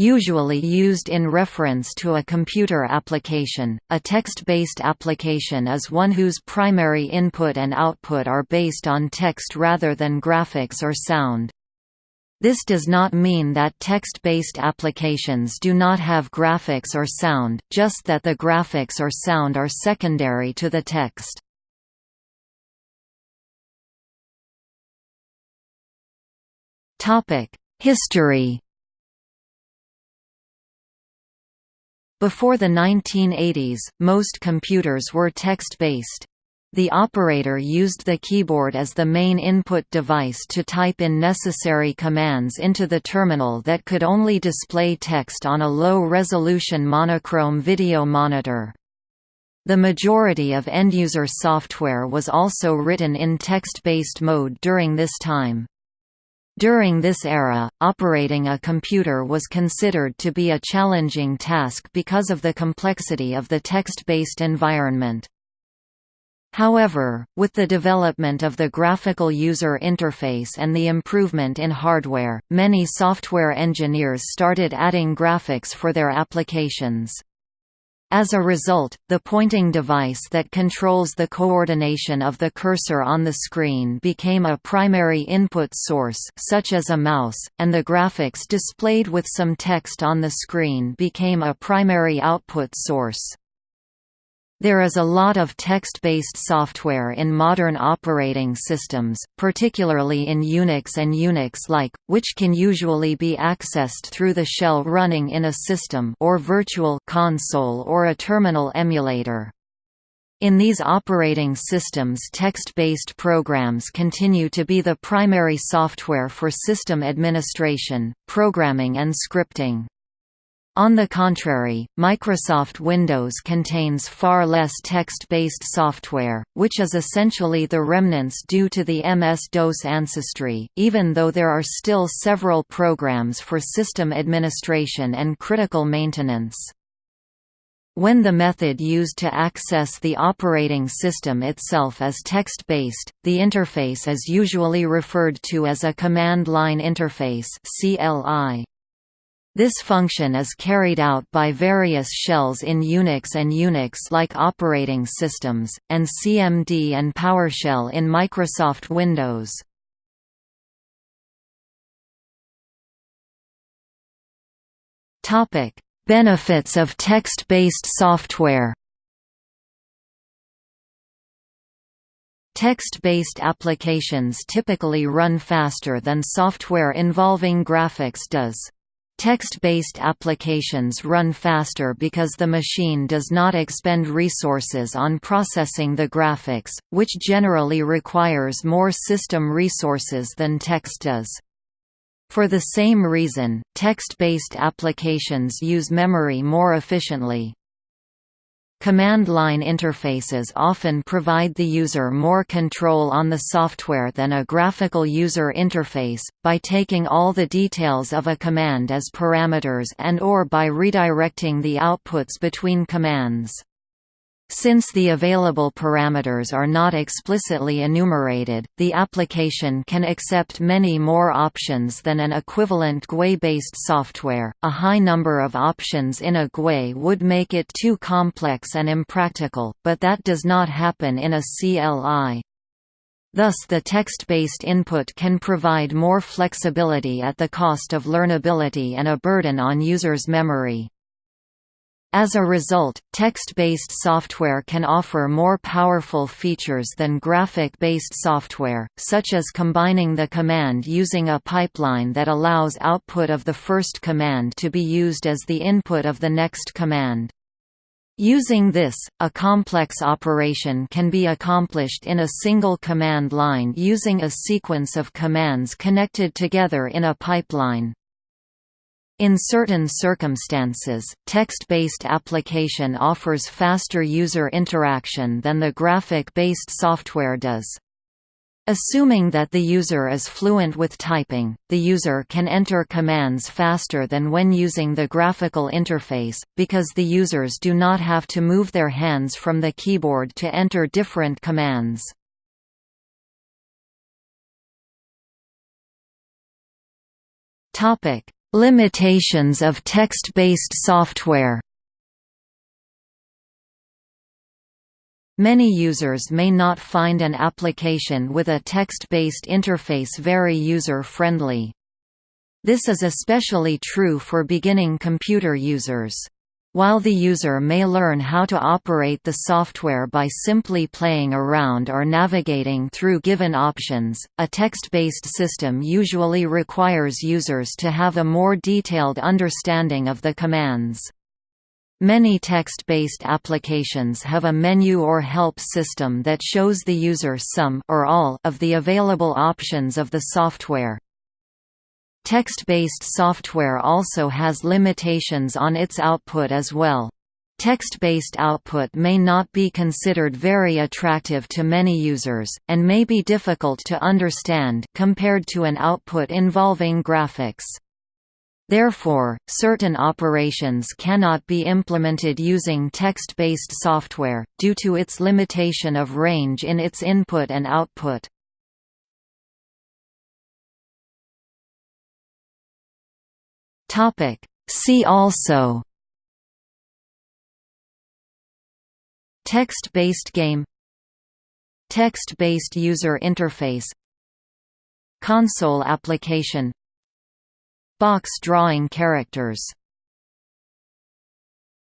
usually used in reference to a computer application. A text-based application is one whose primary input and output are based on text rather than graphics or sound. This does not mean that text-based applications do not have graphics or sound, just that the graphics or sound are secondary to the text. History Before the 1980s, most computers were text-based. The operator used the keyboard as the main input device to type in necessary commands into the terminal that could only display text on a low-resolution monochrome video monitor. The majority of end-user software was also written in text-based mode during this time. During this era, operating a computer was considered to be a challenging task because of the complexity of the text-based environment. However, with the development of the graphical user interface and the improvement in hardware, many software engineers started adding graphics for their applications. As a result, the pointing device that controls the coordination of the cursor on the screen became a primary input source such as a mouse, and the graphics displayed with some text on the screen became a primary output source. There is a lot of text-based software in modern operating systems, particularly in Unix and Unix-like, which can usually be accessed through the shell running in a system or virtual console or a terminal emulator. In these operating systems text-based programs continue to be the primary software for system administration, programming and scripting. On the contrary, Microsoft Windows contains far less text-based software, which is essentially the remnants due to the MS-DOS ancestry, even though there are still several programs for system administration and critical maintenance. When the method used to access the operating system itself is text-based, the interface is usually referred to as a command line interface CLI. This function is carried out by various shells in Unix and Unix-like operating systems, and CMD and PowerShell in Microsoft Windows. Benefits of text-based software Text-based applications typically run faster than software involving graphics does. Text-based applications run faster because the machine does not expend resources on processing the graphics, which generally requires more system resources than text does. For the same reason, text-based applications use memory more efficiently. Command line interfaces often provide the user more control on the software than a graphical user interface, by taking all the details of a command as parameters and or by redirecting the outputs between commands. Since the available parameters are not explicitly enumerated, the application can accept many more options than an equivalent GUI-based software. A high number of options in a GUI would make it too complex and impractical, but that does not happen in a CLI. Thus the text-based input can provide more flexibility at the cost of learnability and a burden on users' memory. As a result, text-based software can offer more powerful features than graphic-based software, such as combining the command using a pipeline that allows output of the first command to be used as the input of the next command. Using this, a complex operation can be accomplished in a single command line using a sequence of commands connected together in a pipeline. In certain circumstances, text-based application offers faster user interaction than the graphic-based software does. Assuming that the user is fluent with typing, the user can enter commands faster than when using the graphical interface, because the users do not have to move their hands from the keyboard to enter different commands. Limitations of text-based software Many users may not find an application with a text-based interface very user-friendly. This is especially true for beginning computer users. While the user may learn how to operate the software by simply playing around or navigating through given options, a text-based system usually requires users to have a more detailed understanding of the commands. Many text-based applications have a menu or help system that shows the user some or all of the available options of the software. Text-based software also has limitations on its output as well. Text-based output may not be considered very attractive to many users, and may be difficult to understand compared to an output involving graphics. Therefore, certain operations cannot be implemented using text-based software, due to its limitation of range in its input and output. See also. Text-based game. Text-based user interface. Console application. Box drawing characters